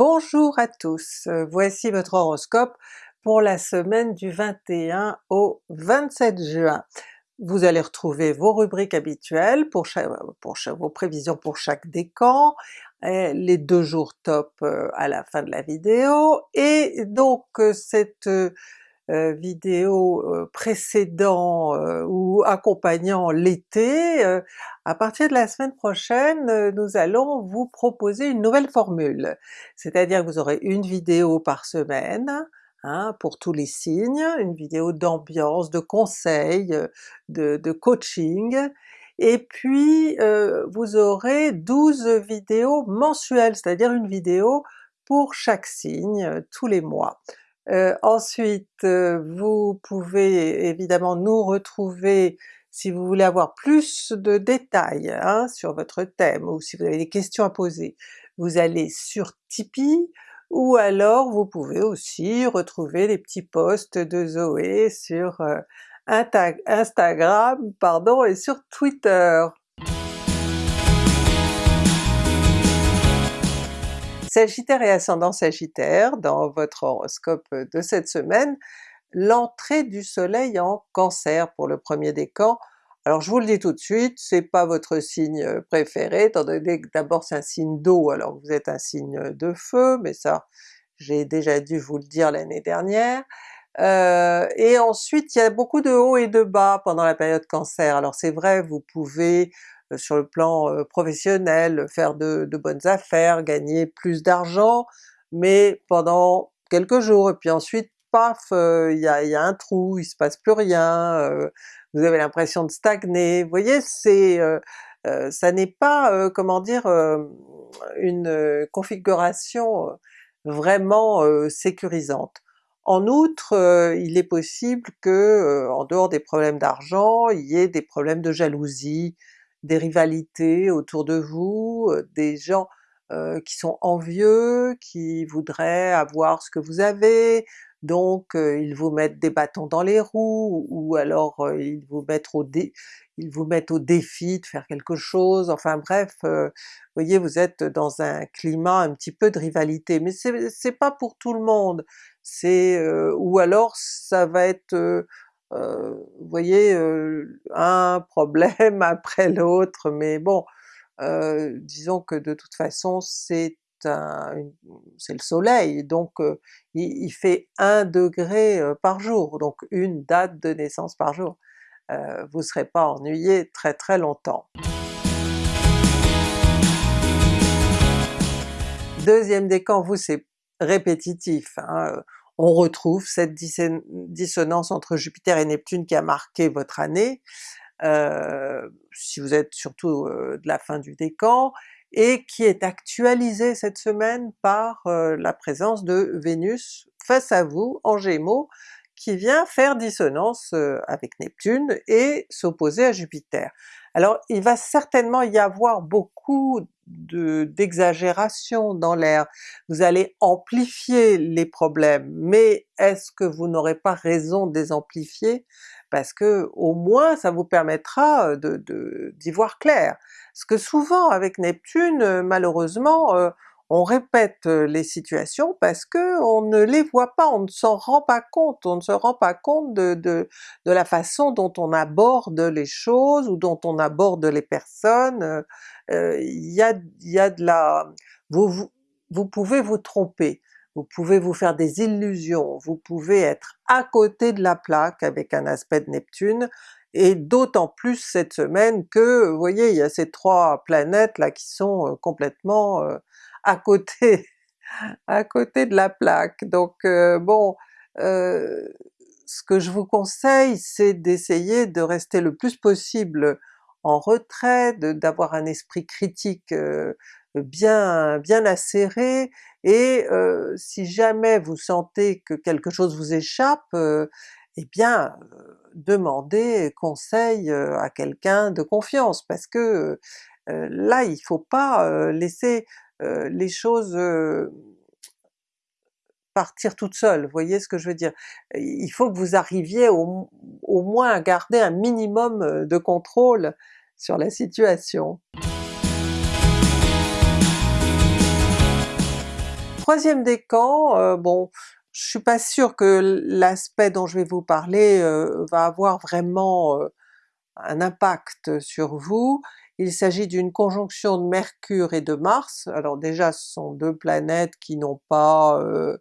Bonjour à tous, euh, voici votre horoscope pour la semaine du 21 au 27 juin. Vous allez retrouver vos rubriques habituelles pour, vos prévisions pour chaque décan, les deux jours top euh, à la fin de la vidéo, et donc euh, cette euh, vidéo euh, précédant euh, ou accompagnant l'été, à partir de la semaine prochaine nous allons vous proposer une nouvelle formule. C'est-à-dire que vous aurez une vidéo par semaine, Hein, pour tous les signes, une vidéo d'ambiance, de conseils, de, de coaching, et puis euh, vous aurez 12 vidéos mensuelles, c'est-à-dire une vidéo pour chaque signe tous les mois. Euh, ensuite, euh, vous pouvez évidemment nous retrouver si vous voulez avoir plus de détails hein, sur votre thème ou si vous avez des questions à poser. Vous allez sur Tipeee, ou alors vous pouvez aussi retrouver les petits posts de Zoé sur euh, Instagram pardon, et sur Twitter. Sagittaire et ascendant Sagittaire, dans votre horoscope de cette semaine, l'entrée du soleil en Cancer pour le premier décan. Alors je vous le dis tout de suite, c'est pas votre signe préféré, étant que d'abord c'est un signe d'eau alors vous êtes un signe de feu, mais ça j'ai déjà dû vous le dire l'année dernière. Euh, et ensuite il y a beaucoup de hauts et de bas pendant la période Cancer, alors c'est vrai vous pouvez euh, sur le plan euh, professionnel, faire de, bonnes affaires, gagner plus d'argent, mais pendant quelques jours, et puis ensuite paf, euh, il y, a, un trou, il se passe plus rien, vous avez l'impression de stagner, vous voyez c'est ça n'est pas, comment dire, une configuration vraiment sécurisante. En outre, il est possible que, en dehors des problèmes d'argent, il y ait des problèmes de jalousie, des rivalités autour de vous, des gens qui sont envieux, qui voudraient avoir ce que vous avez, donc ils vous mettent des bâtons dans les roues, ou alors ils vous mettent au ils vous mettent au défi de faire quelque chose, enfin bref, vous voyez vous êtes dans un climat un petit peu de rivalité, mais c'est pas pour tout le monde, c'est ou alors ça va être euh, vous voyez, euh, un problème après l'autre, mais bon, euh, disons que de toute façon c'est le soleil, donc il, fait 1 degré par jour, donc une date de naissance par jour. vous ne serez pas ennuyé très très longtemps. Deuxième décan, vous c'est répétitif, hein, on retrouve cette dissonance entre Jupiter et Neptune qui a marqué votre année, euh, si vous êtes surtout euh, de la fin du décan, et qui est actualisée cette semaine par euh, la présence de Vénus face à vous en Gémeaux, qui vient faire dissonance avec Neptune et s'opposer à Jupiter. Alors il va certainement y avoir beaucoup d'exagération dans l'air, vous allez amplifier les problèmes, mais est-ce que vous n'aurez pas raison de les amplifier? Parce que au moins ça vous permettra d'y de, voir clair. Parce que souvent avec Neptune, malheureusement, on répète les situations parce que on ne les voit pas, on ne s'en rend pas compte, on ne se rend pas compte de, de, de, la façon dont on aborde les choses ou dont on aborde les personnes. Il y, a, y a de la... Vous, vous, vous pouvez vous tromper, vous pouvez vous faire des illusions, vous pouvez être à côté de la plaque avec un aspect de Neptune, et d'autant plus cette semaine que, vous voyez, il y a ces trois planètes là qui sont complètement à côté à côté de la plaque. Donc euh, bon, euh, ce que je vous conseille c'est d'essayer de rester le plus possible en retrait, d'avoir un esprit critique euh, bien bien acéré, et si jamais vous sentez que quelque chose vous échappe, eh bien demandez conseil à quelqu'un de confiance, parce que là il faut pas laisser euh, les choses euh, partir toutes seules, vous voyez ce que je veux dire? Il faut que vous arriviez au, moins à garder un minimum euh, de contrôle sur la situation. troisième décan, bon, je suis pas sûre que l'aspect dont je vais vous parler va avoir vraiment un impact sur vous. Il s'agit d'une conjonction de Mercure et de Mars, alors déjà ce sont deux planètes qui n'ont pas... Euh,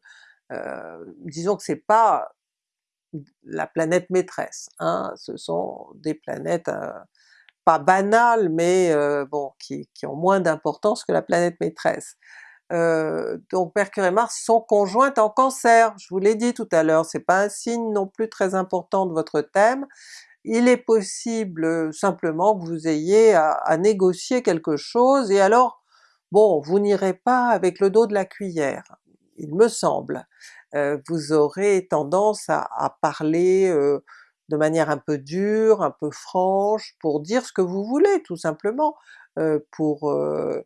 euh, disons que c'est pas la planète maîtresse, hein, ce sont des planètes euh, pas banales mais bon qui, qui, ont moins d'importance que la planète maîtresse. donc Mercure et Mars sont conjointes en Cancer, je vous l'ai dit tout à l'heure, c'est pas un signe non plus très important de votre thème, il est possible simplement que vous ayez à, négocier quelque chose et alors bon, vous n'irez pas avec le dos de la cuillère, il me semble. Euh, vous aurez tendance à, parler euh, de manière un peu dure, un peu franche, pour dire ce que vous voulez tout simplement, euh, pour euh,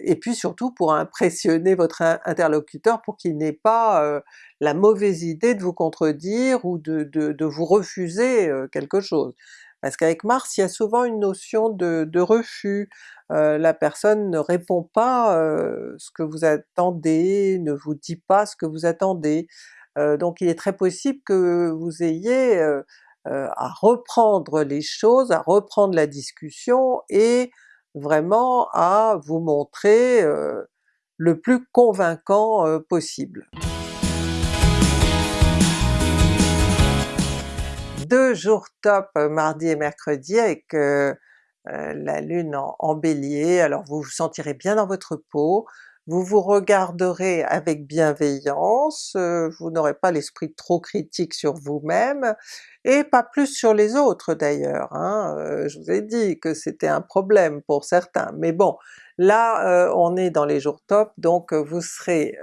et puis surtout pour impressionner votre interlocuteur pour qu'il n'ait pas euh, la mauvaise idée de vous contredire ou de, vous refuser euh, quelque chose. Parce qu'avec Mars, il y a souvent une notion de refus, la personne ne répond pas ce que vous attendez, ne vous dit pas ce que vous attendez, donc il est très possible que vous ayez à reprendre les choses, à reprendre la discussion et vraiment à vous montrer le plus convaincant possible. Deux jours top mardi et mercredi avec la lune en, Bélier, alors vous vous sentirez bien dans votre peau, vous vous regarderez avec bienveillance, vous n'aurez pas l'esprit trop critique sur vous-même, et pas plus sur les autres d'ailleurs, hein. je vous ai dit que c'était un problème pour certains, mais bon, là on est dans les jours top, donc vous serez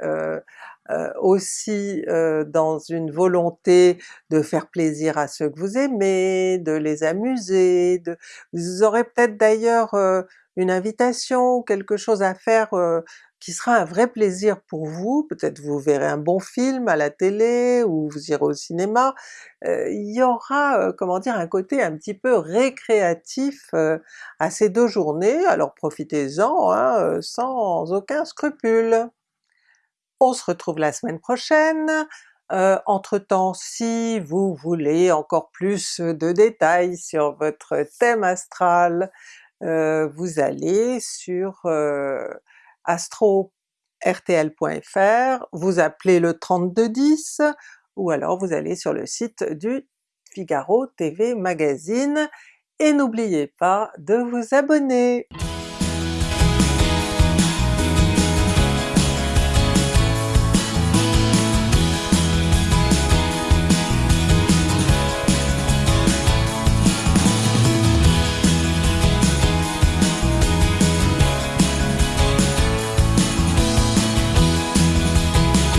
aussi dans une volonté de faire plaisir à ceux que vous aimez, de les amuser, de... vous aurez peut-être d'ailleurs une invitation quelque chose à faire qui sera un vrai plaisir pour vous, peut-être vous verrez un bon film à la télé ou vous irez au cinéma, euh, il y aura euh, comment dire un côté un petit peu récréatif euh, à ces deux journées, alors profitez-en hein, sans aucun scrupule. On se retrouve la semaine prochaine, entre-temps si vous voulez encore plus de détails sur votre thème astral, vous allez sur astro-rtl.fr, vous appelez le 3210 ou alors vous allez sur le site du Figaro TV Magazine et n'oubliez pas de vous abonner!